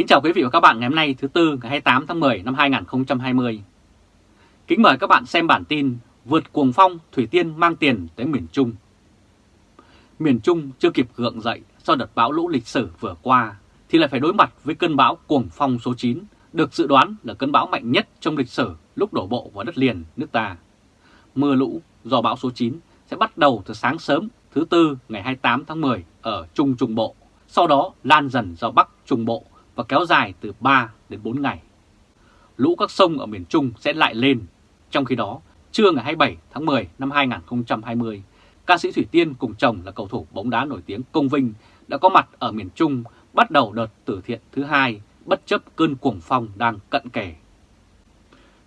Kính chào quý vị và các bạn ngày hôm nay thứ Tư ngày 28 tháng 10 năm 2020. Kính mời các bạn xem bản tin Vượt cuồng phong Thủy Tiên mang tiền tới miền Trung. Miền Trung chưa kịp gượng dậy sau đợt bão lũ lịch sử vừa qua thì lại phải đối mặt với cơn bão cuồng phong số 9 được dự đoán là cơn bão mạnh nhất trong lịch sử lúc đổ bộ vào đất liền nước ta. Mưa lũ do bão số 9 sẽ bắt đầu từ sáng sớm thứ Tư ngày 28 tháng 10 ở Trung Trung Bộ, sau đó lan dần ra Bắc Trung Bộ và kéo dài từ 3 đến 4 ngày. Lũ các sông ở miền Trung sẽ lại lên. Trong khi đó, trưa ngày 27 tháng 10 năm 2020, ca sĩ Thủy Tiên cùng chồng là cầu thủ bóng đá nổi tiếng Công Vinh đã có mặt ở miền Trung bắt đầu đợt từ thiện thứ hai bất chấp cơn cuồng phong đang cận kề.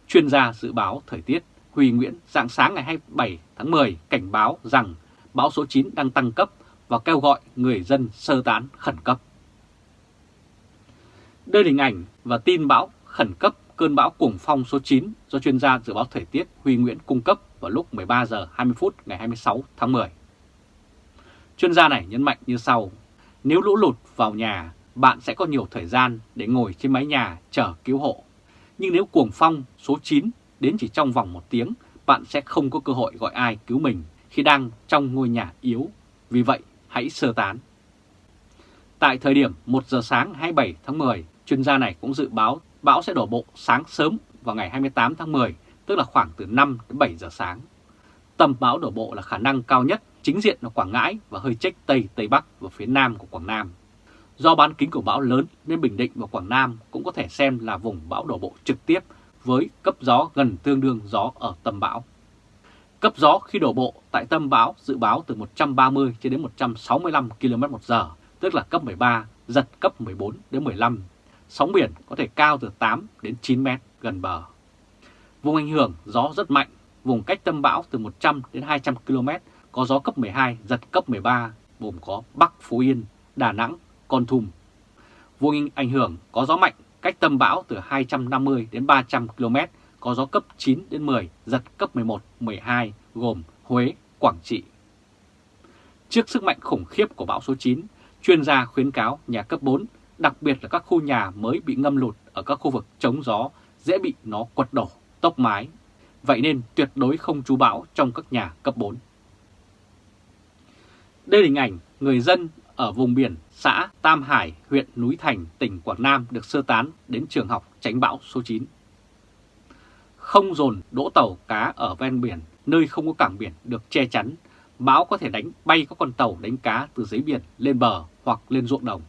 Chuyên gia dự báo thời tiết Huy Nguyễn dạng sáng ngày 27 tháng 10 cảnh báo rằng bão số 9 đang tăng cấp và kêu gọi người dân sơ tán khẩn cấp. Đây là hình ảnh và tin bão khẩn cấp cơn bão cuồng phong số 9 do chuyên gia dự báo thời tiết Huy Nguyễn cung cấp vào lúc 13 giờ 20 phút ngày 26 tháng 10. Chuyên gia này nhấn mạnh như sau, nếu lũ lụt vào nhà, bạn sẽ có nhiều thời gian để ngồi trên mái nhà chờ cứu hộ. Nhưng nếu cuồng phong số 9 đến chỉ trong vòng một tiếng, bạn sẽ không có cơ hội gọi ai cứu mình khi đang trong ngôi nhà yếu. Vì vậy, hãy sơ tán. Tại thời điểm 1 giờ sáng 27 tháng 10, chuyên gia này cũng dự báo bão sẽ đổ bộ sáng sớm vào ngày 28 tháng 10, tức là khoảng từ 5 đến 7 giờ sáng. Tầm bão đổ bộ là khả năng cao nhất chính diện là Quảng Ngãi và hơi trách Tây Tây Bắc và phía Nam của Quảng Nam. Do bán kính của bão lớn nên Bình Định và Quảng Nam cũng có thể xem là vùng bão đổ bộ trực tiếp với cấp gió gần tương đương gió ở tâm bão. Cấp gió khi đổ bộ tại tâm bão dự báo từ 130 đến 165 km một giờ, tức là cấp 13, giật cấp 14 đến 15. Sóng biển có thể cao từ 8 đến 9 mét gần bờ. Vùng ảnh hưởng gió rất mạnh, vùng cách tâm bão từ 100 đến 200 km, có gió cấp 12, giật cấp 13, gồm có Bắc Phú Yên, Đà Nẵng, Con Thùm. Vùng ảnh hưởng có gió mạnh cách tâm bão từ 250 đến 300 km, có gió cấp 9 đến 10, giật cấp 11, 12, gồm Huế, Quảng Trị. Trước sức mạnh khủng khiếp của bão số 9, chuyên gia khuyến cáo nhà cấp 4, đặc biệt là các khu nhà mới bị ngâm lụt ở các khu vực chống gió, dễ bị nó quật đổ, tốc mái. Vậy nên tuyệt đối không trú bão trong các nhà cấp 4. Đây là hình ảnh người dân ở vùng biển xã Tam Hải, huyện Núi Thành, tỉnh Quảng Nam được sơ tán đến trường học tránh bão số 9. Không dồn đỗ tàu cá ở ven biển, nơi không có cảng biển được che chắn, bão có thể đánh bay các con tàu đánh cá từ dưới biển lên bờ hoặc lên ruộng đồng.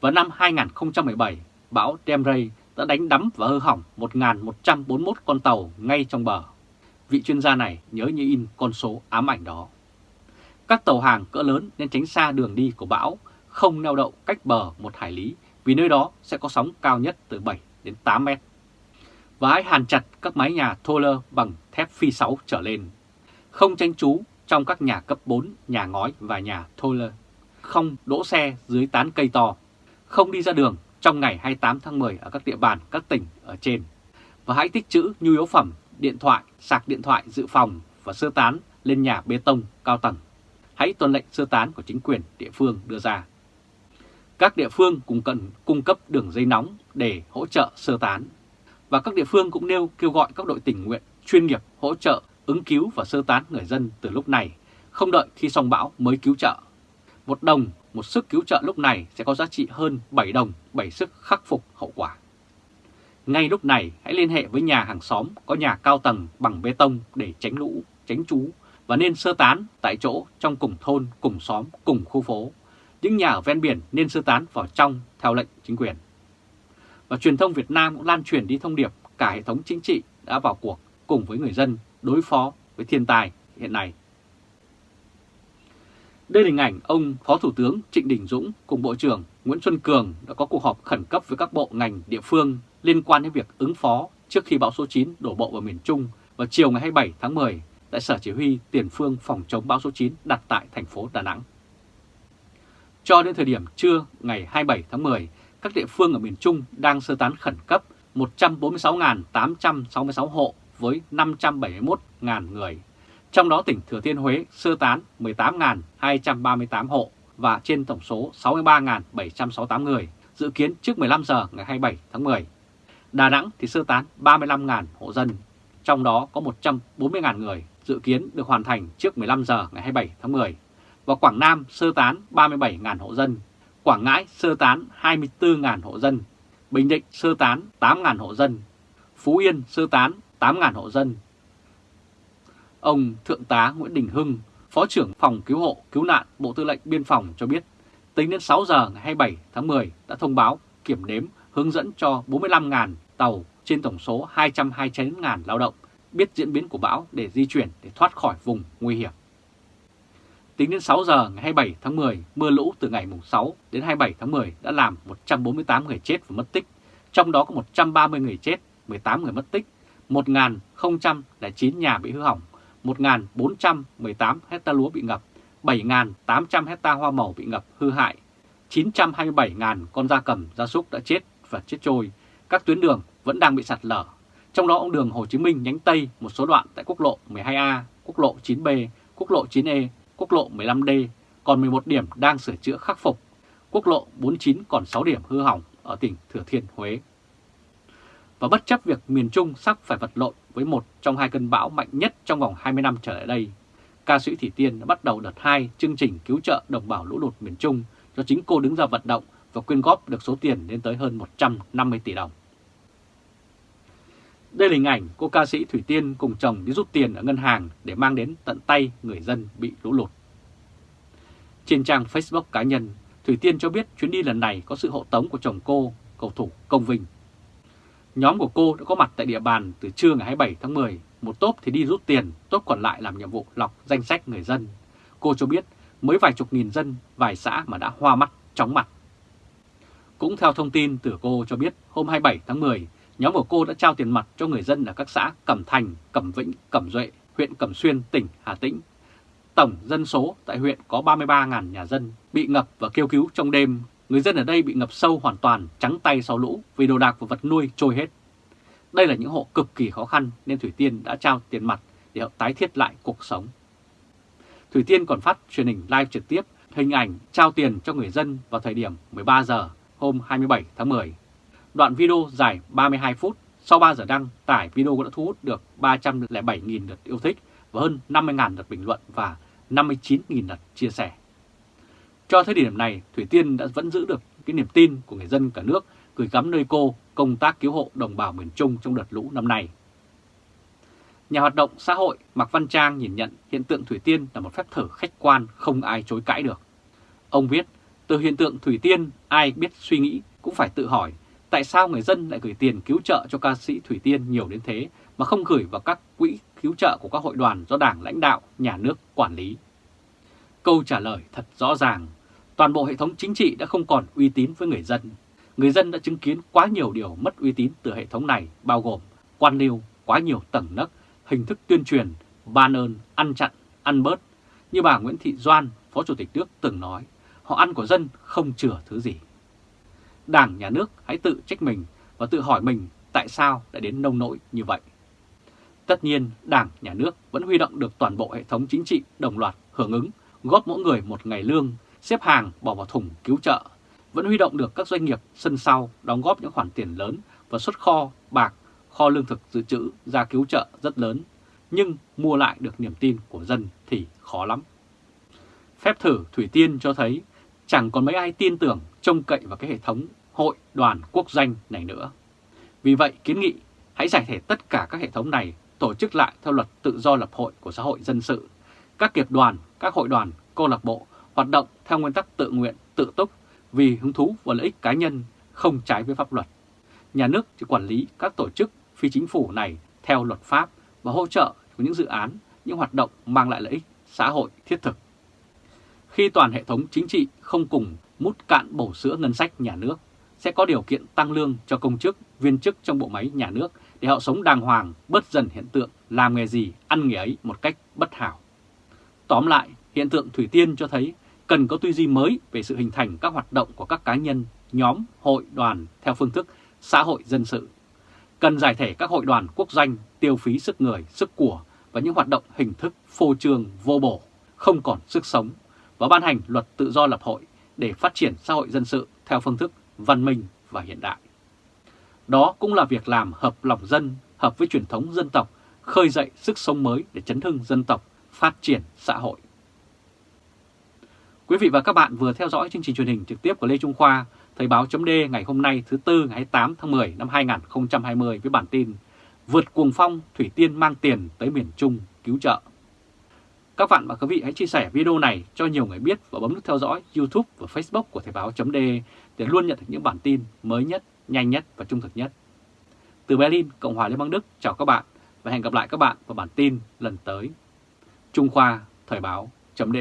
Vào năm 2017, bão Demray đã đánh đắm và hư hỏng 1.141 con tàu ngay trong bờ. Vị chuyên gia này nhớ như in con số ám ảnh đó. Các tàu hàng cỡ lớn nên tránh xa đường đi của bão, không neo đậu cách bờ một hải lý vì nơi đó sẽ có sóng cao nhất từ 7 đến 8 mét. Và hãy hàn chặt các mái nhà thô lơ bằng thép phi 6 trở lên. Không tranh trú trong các nhà cấp 4, nhà ngói và nhà thô lơ. Không đỗ xe dưới tán cây to. Không đi ra đường trong ngày 28 tháng 10 ở các địa bàn các tỉnh ở trên. Và hãy tích trữ nhu yếu phẩm, điện thoại, sạc điện thoại dự phòng và sơ tán lên nhà bê tông cao tầng hãy tuân lệnh sơ tán của chính quyền địa phương đưa ra. Các địa phương cũng cần cung cấp đường dây nóng để hỗ trợ sơ tán. Và các địa phương cũng nêu kêu gọi các đội tình nguyện chuyên nghiệp hỗ trợ ứng cứu và sơ tán người dân từ lúc này, không đợi khi xong bão mới cứu trợ. Một đồng, một sức cứu trợ lúc này sẽ có giá trị hơn 7 đồng, 7 sức khắc phục hậu quả. Ngay lúc này hãy liên hệ với nhà hàng xóm có nhà cao tầng bằng bê tông để tránh lũ, tránh trú và nên sơ tán tại chỗ trong cùng thôn, cùng xóm, cùng khu phố. Những nhà ở ven biển nên sơ tán vào trong theo lệnh chính quyền. Và truyền thông Việt Nam cũng lan truyền đi thông điệp cả hệ thống chính trị đã vào cuộc cùng với người dân đối phó với thiên tai hiện nay. Đây là hình ảnh ông Phó Thủ tướng Trịnh Đình Dũng cùng Bộ trưởng Nguyễn Xuân Cường đã có cuộc họp khẩn cấp với các bộ ngành địa phương liên quan đến việc ứng phó trước khi bão số 9 đổ bộ vào miền Trung vào chiều ngày 27 tháng 10 tại Sở Chỉ huy Tiền phương phòng chống bão số 9 đặt tại thành phố Đà Nẵng. Cho đến thời điểm trưa ngày 27 tháng 10, các địa phương ở miền Trung đang sơ tán khẩn cấp 146.866 hộ với 571.000 người. Trong đó tỉnh Thừa Thiên Huế sơ tán 18.238 hộ và trên tổng số 63.768 người dự kiến trước 15 giờ ngày 27 tháng 10. Đà Nẵng thì sơ tán 35.000 hộ dân, trong đó có 140.000 người dự kiến được hoàn thành trước 15 giờ ngày 27 tháng 10. Và Quảng Nam sơ tán 37.000 hộ dân, Quảng Ngãi sơ tán 24.000 hộ dân, Bình Định sơ tán 8.000 hộ dân, Phú Yên sơ tán 8.000 hộ dân. Ông Thượng tá Nguyễn Đình Hưng, Phó trưởng Phòng Cứu hộ Cứu nạn Bộ Tư lệnh Biên phòng cho biết, tính đến 6 giờ ngày 27 tháng 10 đã thông báo kiểm đếm hướng dẫn cho 45.000 tàu trên tổng số 229.000 lao động biết diễn biến của bão để di chuyển để thoát khỏi vùng nguy hiểm. Tính đến 6 giờ ngày 27 tháng 10, mưa lũ từ ngày 6 đến 27 tháng 10 đã làm 148 người chết và mất tích, trong đó có 130 người chết, 18 người mất tích, 1.009 nhà bị hư hỏng, 1.418 hecta lúa bị ngập, 7.800 hecta hoa màu bị ngập hư hại, 927.000 con gia cầm, gia súc đã chết và chết trôi, các tuyến đường vẫn đang bị sạt lở. Trong đó ông đường Hồ Chí Minh nhánh Tây một số đoạn tại quốc lộ 12A, quốc lộ 9B, quốc lộ 9E, quốc lộ 15D còn 11 điểm đang sửa chữa khắc phục. Quốc lộ 49 còn 6 điểm hư hỏng ở tỉnh Thừa Thiên Huế. Và bất chấp việc miền Trung sắp phải vật lộn với một trong hai cơn bão mạnh nhất trong vòng 20 năm trở lại đây, ca sĩ Thủy Tiên đã bắt đầu đợt 2 chương trình cứu trợ đồng bào lũ lụt miền Trung do chính cô đứng ra vận động và quyên góp được số tiền lên tới hơn 150 tỷ đồng. Đây là hình ảnh cô ca sĩ Thủy Tiên cùng chồng đi rút tiền ở ngân hàng để mang đến tận tay người dân bị lũ lụt. Trên trang Facebook cá nhân, Thủy Tiên cho biết chuyến đi lần này có sự hộ tống của chồng cô, cầu thủ Công Vinh. Nhóm của cô đã có mặt tại địa bàn từ trưa ngày 27 tháng 10, một tốp thì đi rút tiền, tốp còn lại làm nhiệm vụ lọc danh sách người dân. Cô cho biết mới vài chục nghìn dân, vài xã mà đã hoa mắt, chóng mặt. Cũng theo thông tin từ cô cho biết hôm 27 tháng 10, nhóm của cô đã trao tiền mặt cho người dân ở các xã Cẩm Thành, Cẩm Vĩnh, Cẩm Duệ, huyện Cẩm Xuyên, tỉnh Hà Tĩnh. Tổng dân số tại huyện có 33.000 nhà dân bị ngập và kêu cứu trong đêm. Người dân ở đây bị ngập sâu hoàn toàn, trắng tay sau lũ vì đồ đạc và vật nuôi trôi hết. Đây là những hộ cực kỳ khó khăn nên Thủy Tiên đã trao tiền mặt để họ tái thiết lại cuộc sống. Thủy Tiên còn phát truyền hình live trực tiếp hình ảnh trao tiền cho người dân vào thời điểm 13 giờ hôm 27 tháng 10. Đoạn video dài 32 phút, sau 3 giờ đăng, tải video đã thu hút được 307.000 lượt yêu thích và hơn 50.000 lượt bình luận và 59.000 lượt chia sẻ. Cho tới điểm này, Thủy Tiên đã vẫn giữ được cái niềm tin của người dân cả nước gửi gắm nơi cô công tác cứu hộ đồng bào miền Trung trong đợt lũ năm nay. Nhà hoạt động xã hội Mạc Văn Trang nhìn nhận hiện tượng Thủy Tiên là một phép thử khách quan không ai chối cãi được. Ông viết, từ hiện tượng Thủy Tiên ai biết suy nghĩ cũng phải tự hỏi tại sao người dân lại gửi tiền cứu trợ cho ca sĩ Thủy Tiên nhiều đến thế mà không gửi vào các quỹ cứu trợ của các hội đoàn do Đảng lãnh đạo, nhà nước quản lý. Câu trả lời thật rõ ràng, toàn bộ hệ thống chính trị đã không còn uy tín với người dân. Người dân đã chứng kiến quá nhiều điều mất uy tín từ hệ thống này bao gồm quan liêu, quá nhiều tầng nấc, hình thức tuyên truyền, ban ơn, ăn chặn, ăn bớt. Như bà Nguyễn Thị Doan, Phó Chủ tịch nước từng nói, họ ăn của dân không chừa thứ gì. Đảng, Nhà nước hãy tự trách mình và tự hỏi mình tại sao lại đến nông nỗi như vậy. Tất nhiên, Đảng, Nhà nước vẫn huy động được toàn bộ hệ thống chính trị đồng loạt hưởng ứng, góp mỗi người một ngày lương, xếp hàng bỏ vào thùng cứu trợ, vẫn huy động được các doanh nghiệp sân sau đóng góp những khoản tiền lớn và xuất kho, bạc, kho lương thực dự trữ ra cứu trợ rất lớn, nhưng mua lại được niềm tin của dân thì khó lắm. Phép thử Thủy Tiên cho thấy chẳng còn mấy ai tin tưởng trông cậy vào cái hệ thống hội đoàn quốc danh này nữa. Vì vậy kiến nghị hãy giải thể tất cả các hệ thống này tổ chức lại theo luật tự do lập hội của xã hội dân sự. Các kiệp đoàn, các hội đoàn, câu lạc bộ hoạt động theo nguyên tắc tự nguyện, tự túc vì hứng thú và lợi ích cá nhân không trái với pháp luật. Nhà nước chỉ quản lý các tổ chức phi chính phủ này theo luật pháp và hỗ trợ của những dự án, những hoạt động mang lại lợi ích xã hội thiết thực. Khi toàn hệ thống chính trị không cùng mút cạn bổ sữa ngân sách nhà nước, sẽ có điều kiện tăng lương cho công chức, viên chức trong bộ máy nhà nước để họ sống đàng hoàng, bớt dần hiện tượng làm nghề gì, ăn nghề ấy một cách bất hảo. Tóm lại, hiện tượng Thủy Tiên cho thấy cần có tư duy mới về sự hình thành các hoạt động của các cá nhân, nhóm, hội, đoàn theo phương thức xã hội dân sự. Cần giải thể các hội đoàn quốc danh tiêu phí sức người, sức của và những hoạt động hình thức phô trương vô bổ, không còn sức sống và ban hành luật tự do lập hội để phát triển xã hội dân sự theo phương thức văn minh và hiện đại. Đó cũng là việc làm hợp lòng dân, hợp với truyền thống dân tộc, khơi dậy sức sống mới để chấn hưng dân tộc, phát triển xã hội. Quý vị và các bạn vừa theo dõi chương trình truyền hình trực tiếp của Lê Trung Khoa, Thời báo chấm ngày hôm nay thứ Tư ngày 28 tháng 10 năm 2020 với bản tin Vượt cuồng phong, Thủy Tiên mang tiền tới miền Trung cứu trợ. Các bạn và quý vị hãy chia sẻ video này cho nhiều người biết và bấm nút theo dõi YouTube và Facebook của Thời báo chấm để luôn nhận được những bản tin mới nhất, nhanh nhất và trung thực nhất. Từ Berlin, Cộng hòa Liên bang Đức, chào các bạn và hẹn gặp lại các bạn vào bản tin lần tới. Trung Khoa, Thời báo chấm